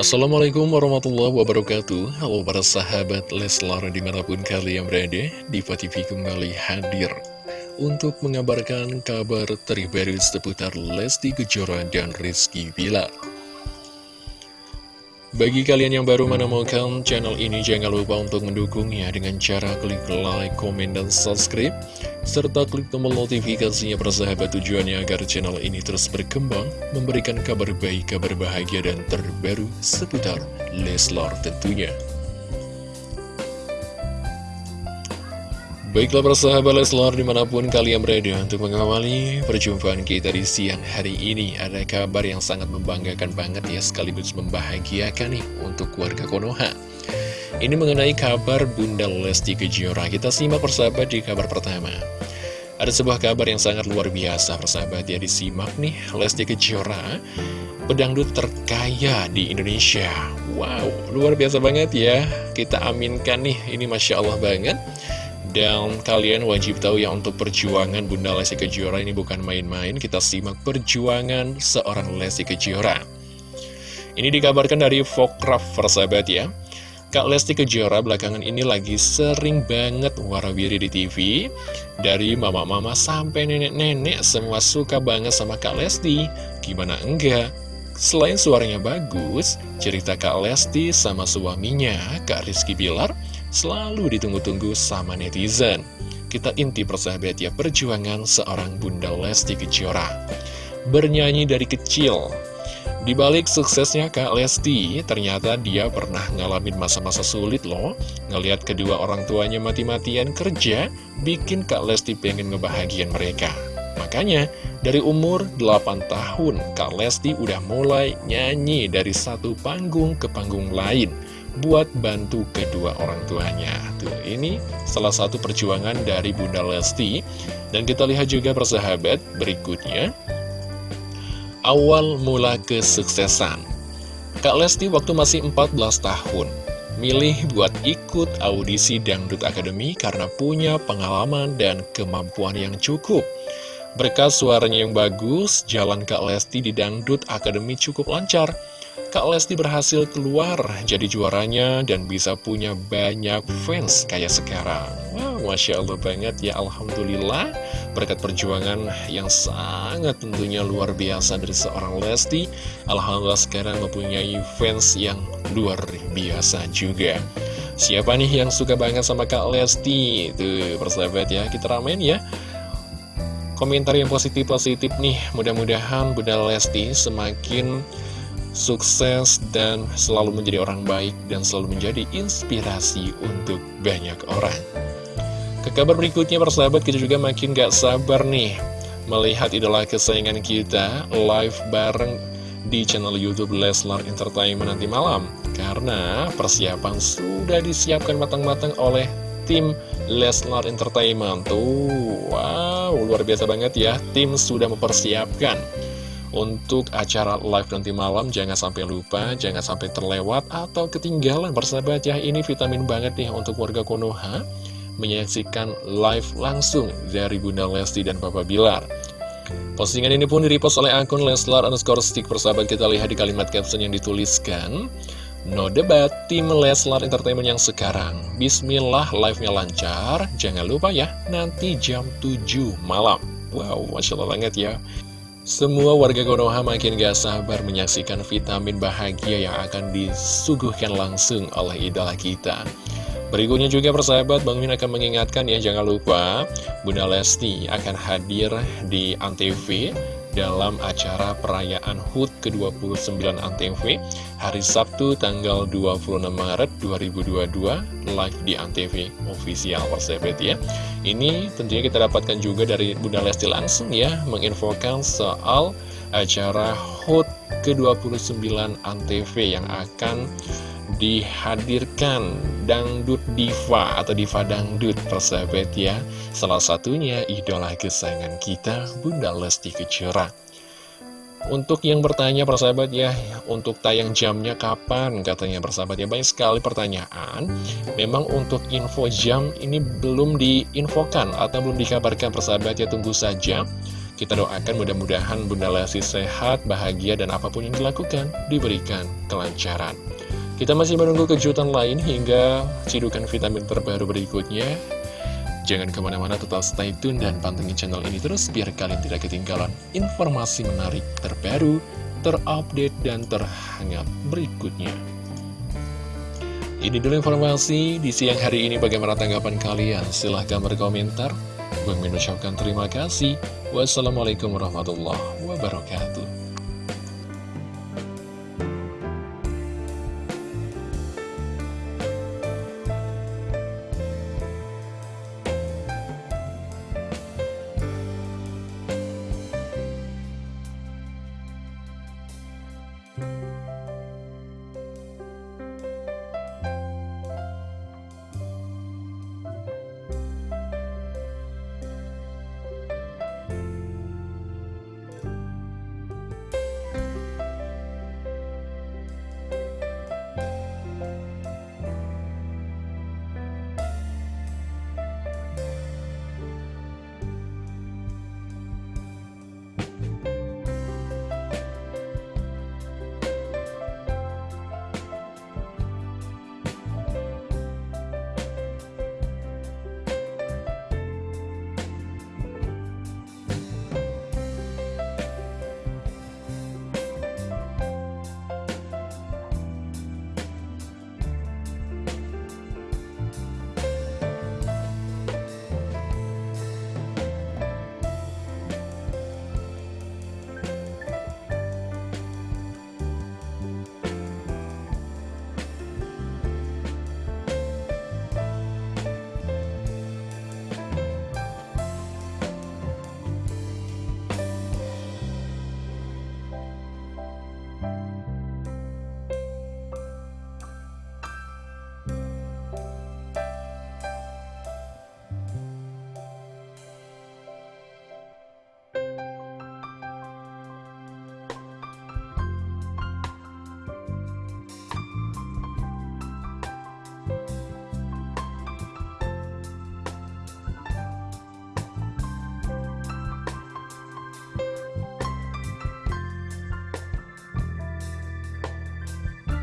Assalamualaikum warahmatullahi wabarakatuh. Halo para sahabat Leslar di mana pun kalian berada Diva TV kembali hadir Untuk mengabarkan kabar terbaru seputar Lesti Kejora dan Rizky Bilar. Bagi kalian yang baru menemukan channel ini, jangan lupa untuk mendukungnya dengan cara klik like, komen, dan subscribe, serta klik tombol notifikasinya persahabat tujuannya agar channel ini terus berkembang, memberikan kabar baik, kabar bahagia, dan terbaru seputar Leslar tentunya. Baiklah persahabat Leslar di mana pun kalian berada untuk mengawali perjumpaan kita di siang hari ini Ada kabar yang sangat membanggakan banget ya sekaligus membahagiakan nih untuk keluarga Konoha Ini mengenai kabar Bunda Lesti Kejora. Kita simak persahabat di kabar pertama. Ada sebuah kabar yang sangat luar biasa persahabat. Ya disimak nih Lesti Kejora Pedangdut terkaya di Indonesia. Wow luar biasa banget ya. Kita aminkan nih ini Masya Allah banget. Dan kalian wajib tahu ya untuk perjuangan Bunda Lesti Kejora ini bukan main-main. Kita simak perjuangan seorang Lesti Kejora. Ini dikabarkan dari Fokraf persahabat ya Kak Lesti Kejora belakangan ini lagi sering banget warawiri di TV Dari mama-mama sampai nenek-nenek semua suka banget sama Kak Lesti Gimana enggak? Selain suaranya bagus, cerita Kak Lesti sama suaminya, Kak Rizky Bilar selalu ditunggu-tunggu sama netizen. Kita inti persahabat ya perjuangan seorang Bunda Lesti Kejora. Bernyanyi dari kecil. Di balik suksesnya Kak Lesti, ternyata dia pernah ngalamin masa-masa sulit loh. Ngeliat kedua orang tuanya mati-matian kerja, bikin Kak Lesti pengen ngebahagian mereka. Makanya, dari umur 8 tahun, Kak Lesti udah mulai nyanyi dari satu panggung ke panggung lain buat bantu kedua orang tuanya. Tuh, ini salah satu perjuangan dari Bunda Lesti. Dan kita lihat juga persahabat berikutnya. Awal mula kesuksesan. Kak Lesti waktu masih 14 tahun, milih buat ikut audisi Dangdut Academy karena punya pengalaman dan kemampuan yang cukup. Berkat suaranya yang bagus, jalan Kak Lesti di Dangdut Academy cukup lancar. Kak Lesti berhasil keluar jadi juaranya dan bisa punya banyak fans kayak sekarang. Wow, Masya Allah banget ya, Alhamdulillah. Berkat perjuangan yang sangat tentunya luar biasa dari seorang Lesti. Alhamdulillah sekarang mempunyai fans yang luar biasa juga. Siapa nih yang suka banget sama Kak Lesti? Tuh, persahabat ya, kita ramen ya komentar yang positif-positif nih Mudah-mudahan Bunda Lesti semakin sukses dan selalu menjadi orang baik dan selalu menjadi inspirasi untuk banyak orang. Ke kabar berikutnya persahabat kita juga makin gak sabar nih melihat idola kesayangan kita live bareng di channel Youtube Leslar Entertainment nanti malam. Karena persiapan sudah disiapkan matang-matang oleh tim Leslar Entertainment. Tuh wow luar biasa banget ya tim sudah mempersiapkan untuk acara live nanti malam jangan sampai lupa, jangan sampai terlewat atau ketinggalan persahabat ya. Ini vitamin banget nih untuk warga Konoha menyaksikan live langsung dari Bunda Lesti dan Papa Bilar. Postingan ini pun direpost oleh akun Leslar underscore stick. Persahabat kita lihat di kalimat caption yang dituliskan. No debat, tim Leslar Entertainment yang sekarang. Bismillah live-nya lancar. Jangan lupa ya, nanti jam 7 malam. Wow, Masya Allah banget ya semua warga Konoha makin gak sabar menyaksikan vitamin bahagia yang akan disuguhkan langsung oleh idola kita. Berikutnya juga persahabat, Bang Min akan mengingatkan ya jangan lupa Bunda Lesti akan hadir di Antv dalam acara perayaan HUT ke-29 Antv hari Sabtu tanggal 26 Maret 2022 live di Antv official persahabat ya. Ini tentunya kita dapatkan juga dari Bunda Lesti langsung ya menginfokan soal acara HUT ke-29 Antv yang akan dihadirkan Dangdut Diva atau Diva Dangdut persahabat ya. Salah satunya idola kesayangan kita Bunda Lesti Kejora. Untuk yang bertanya persahabat ya Untuk tayang jamnya kapan? Katanya persahabat ya Banyak sekali pertanyaan. Memang untuk info jam ini belum diinfokan Atau belum dikabarkan persahabat ya tunggu saja. Kita doakan mudah-mudahan Bunda Lesti sehat, bahagia, dan apa pun yang dilakukan diberikan kelancaran. Kita masih menunggu kejutan lain hingga cidukan vitamin terbaru berikutnya. Jangan ke mana-mana tetap stay tune dan pantengin channel ini terus biar kalian tidak ketinggalan informasi menarik terbaru, terupdate, dan terhangat berikutnya. Ini dulu informasi di siang hari ini bagaimana tanggapan kalian? Silahkan berkomentar. Bang mengucapkan terima kasih. Wassalamualaikum warahmatullahi wabarakatuh.